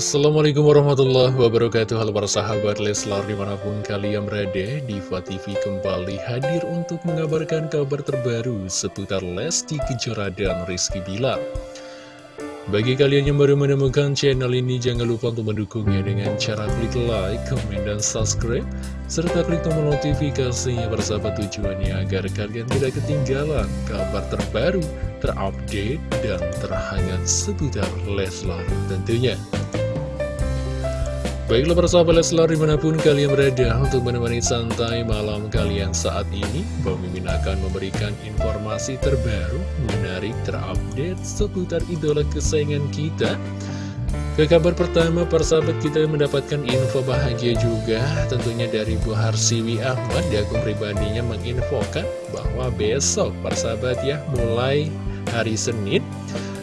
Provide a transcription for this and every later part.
Assalamualaikum warahmatullahi wabarakatuh. Halo para sahabat Leslar di mana pun kalian berada Diva TV kembali hadir untuk mengabarkan kabar terbaru seputar Lesti Kejora dan Rizky Bilar. Bagi kalian yang baru menemukan channel ini jangan lupa untuk mendukungnya dengan cara klik like, comment, dan subscribe serta klik tombol notifikasinya bersahabat tujuannya agar kalian tidak ketinggalan kabar terbaru, terupdate, dan terhangat seputar Leslar tentunya Baiklah persahabat Leslar di mana pun kalian berada untuk menemani santai malam kalian saat ini Mimin akan memberikan informasi terbaru, menarik, terupdate seputar idola kesayangan kita. Ke kabar pertama persahabat kita mendapatkan info bahagia juga tentunya dari Bu Harsiwi Ahmad di akun pribadinya menginfokan bahwa besok persahabat ya mulai hari Senin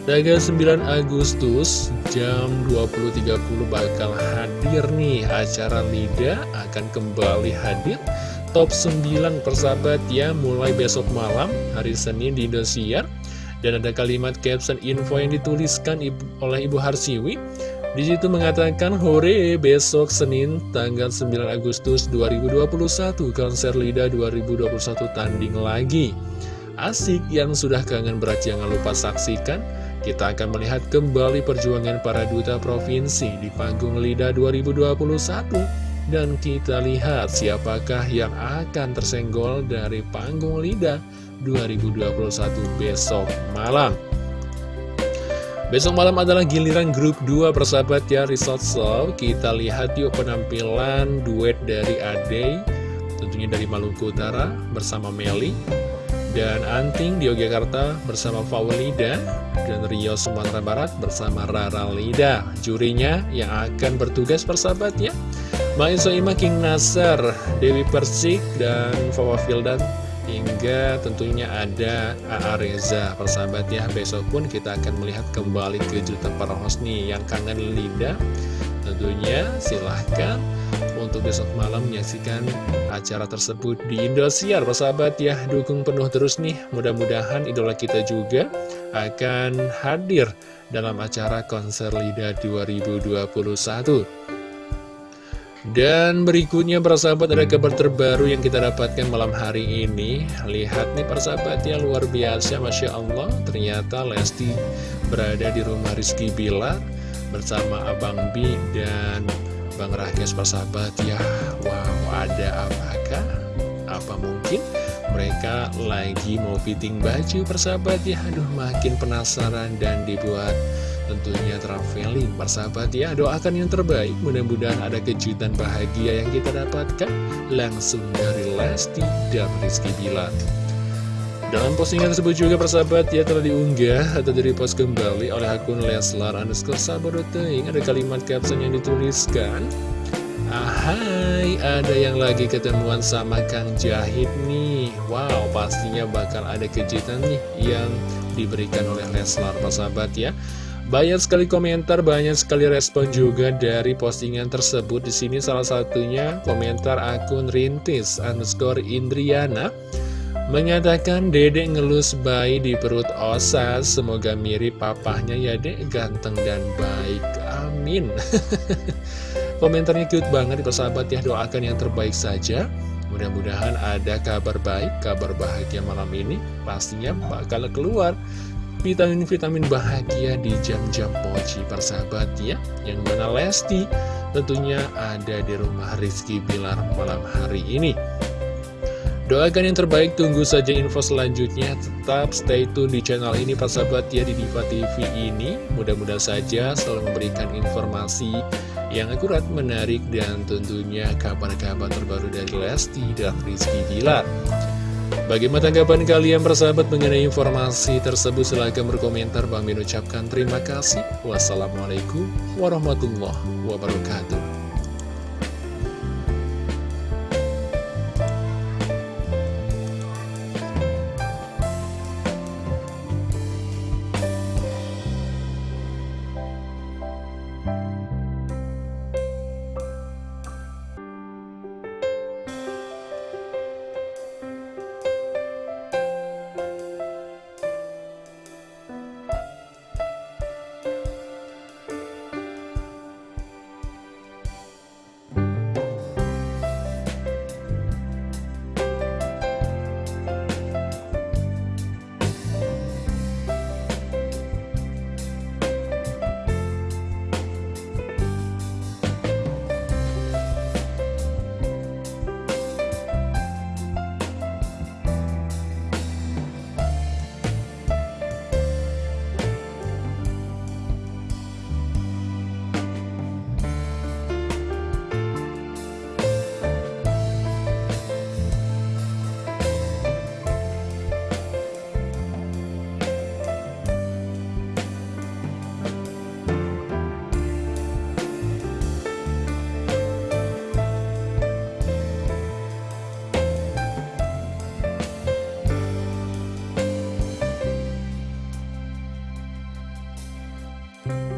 Tanggal 9 Agustus jam 20.30 bakal hadir nih acara LIDA akan kembali hadir. Top 9 persahabat ya mulai besok malam hari Senin di Indosiar. Dan ada kalimat caption info yang dituliskan oleh Ibu Harsiwi. Di situ mengatakan hore besok Senin tanggal 9 Agustus 2021 konser LIDA 2021 tanding lagi. Asik yang sudah kangen berat jangan lupa saksikan kita akan melihat kembali perjuangan para duta provinsi di panggung LIDA 2021 dan kita lihat siapakah yang akan tersenggol dari panggung LIDA 2021 besok malam. Besok malam adalah giliran grup 2 persahabat ya Resort Show Kita lihat yuk penampilan duet dari Ade Tentunya dari Maluku Utara bersama Meli dan Anting di Yogyakarta bersama Faulida dan Rio Sumatera Barat bersama Rara Lida. Jurinya yang akan bertugas persahabat ya Main Soima King Nasar Dewi Persik dan Fawa Fildan. Hingga tentunya ada A.A. Reza. Persahabat ya besok pun kita akan melihat kembali kejutan para Hosni yang kangen Lida tentunya silahkan untuk besok malam menyaksikan acara tersebut di Indosiar persahabat ya. Dukung penuh terus nih. Mudah-mudahan idola kita juga akan hadir dalam acara konser LIDA 2021 dan berikutnya persahabat ada kabar terbaru yang kita dapatkan malam hari ini. Lihat nih persahabat ya luar biasa Masya Allah. Ternyata Lesti berada di rumah Rizky Bilar Bersama Abang B dan Bang Rakes persahabat. Ya Wow ada apakah? Apa mungkin mereka lagi mau fitting baju persahabat? Ya Aduh makin penasaran dan dibuat tentunya traveling persahabat. Ya Doakan yang terbaik. Mudah-mudahan ada kejutan bahagia yang kita dapatkan Langsung dari Lesti dan Rizky Bilar dalam postingan tersebut juga persahabat ya telah diunggah atau di-repost kembali oleh akun Leslar underscore sabadoteing Ada kalimat caption yang dituliskan Ahai, ada yang lagi ketemuan sama Kang Jahit nih. Wow, pastinya bakal ada kejutan nih yang diberikan oleh Leslar persahabat ya. Banyak sekali komentar, banyak sekali respon juga dari postingan tersebut. Di sini salah satunya komentar akun Rintis underscore Indriana Mengatakan dedek ngelus bayi di perut Osa Semoga mirip papahnya ya dek. Ganteng dan baik. Amin. Komentarnya cute banget persahabat ya Doakan yang terbaik saja. Mudah-mudahan ada kabar baik Kabar bahagia malam ini. Pastinya bakal keluar Vitamin-vitamin bahagia di jam-jam mochi persahabat ya. Yang mana Lesti tentunya ada di rumah Rizky Bilar malam hari ini Doakan yang terbaik, tunggu saja info selanjutnya. Tetap stay tune di channel ini, Pak Sahabat ya, di Diva TV ini. Mudah-mudahan saja selalu memberikan informasi yang akurat, menarik, dan tentunya kabar-kabar terbaru dari Lesti dan Rizky Bilar. Bagaimana tanggapan kalian bersahabat mengenai informasi tersebut? Silahkan berkomentar. Bang Min ucapkan terima kasih. Wassalamualaikum warahmatullahi wabarakatuh. Wabarakatuh.